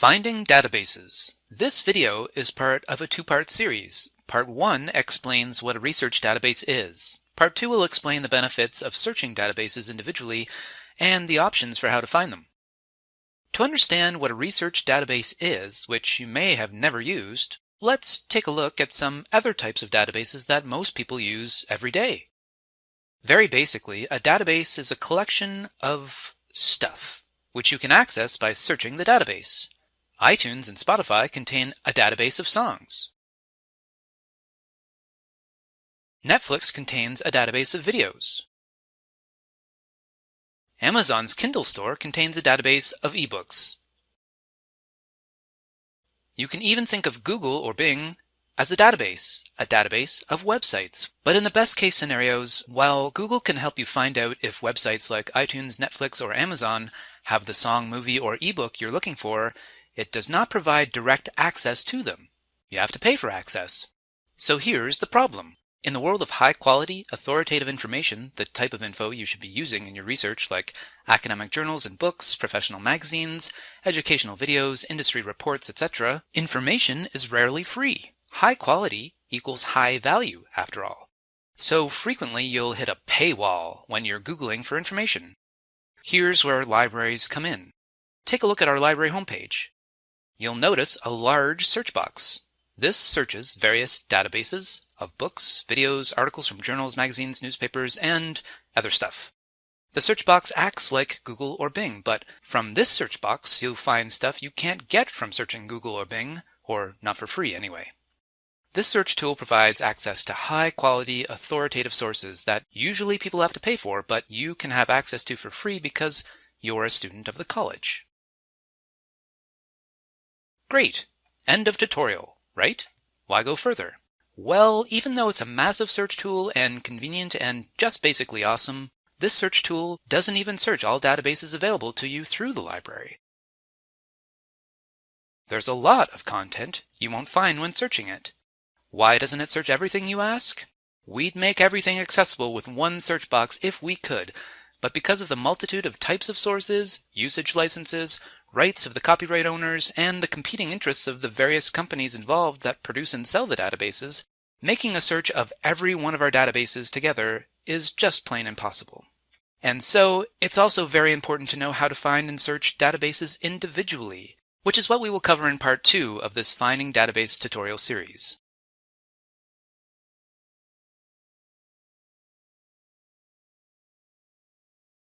Finding databases. This video is part of a two-part series. Part 1 explains what a research database is. Part 2 will explain the benefits of searching databases individually and the options for how to find them. To understand what a research database is, which you may have never used, let's take a look at some other types of databases that most people use every day. Very basically, a database is a collection of stuff, which you can access by searching the database. iTunes and Spotify contain a database of songs. Netflix contains a database of videos. Amazon's Kindle store contains a database of ebooks. You can even think of Google or Bing as a database, a database of websites. But in the best case scenarios, while Google can help you find out if websites like iTunes, Netflix, or Amazon have the song, movie, or ebook you're looking for, it does not provide direct access to them. You have to pay for access. So here's the problem. In the world of high quality, authoritative information, the type of info you should be using in your research like academic journals and books, professional magazines, educational videos, industry reports, etc., information is rarely free. High quality equals high value, after all. So frequently you'll hit a paywall when you're Googling for information. Here's where libraries come in. Take a look at our library homepage. You'll notice a large search box. This searches various databases of books, videos, articles from journals, magazines, newspapers, and other stuff. The search box acts like Google or Bing, but from this search box you'll find stuff you can't get from searching Google or Bing, or not for free anyway. This search tool provides access to high quality authoritative sources that usually people have to pay for, but you can have access to for free because you're a student of the college. Great! End of tutorial, right? Why go further? Well, even though it's a massive search tool and convenient and just basically awesome, this search tool doesn't even search all databases available to you through the library. There's a lot of content you won't find when searching it. Why doesn't it search everything, you ask? We'd make everything accessible with one search box if we could, but because of the multitude of types of sources, usage licenses, rights of the copyright owners, and the competing interests of the various companies involved that produce and sell the databases, making a search of every one of our databases together is just plain impossible. And so, it's also very important to know how to find and search databases individually, which is what we will cover in part two of this Finding Database tutorial series.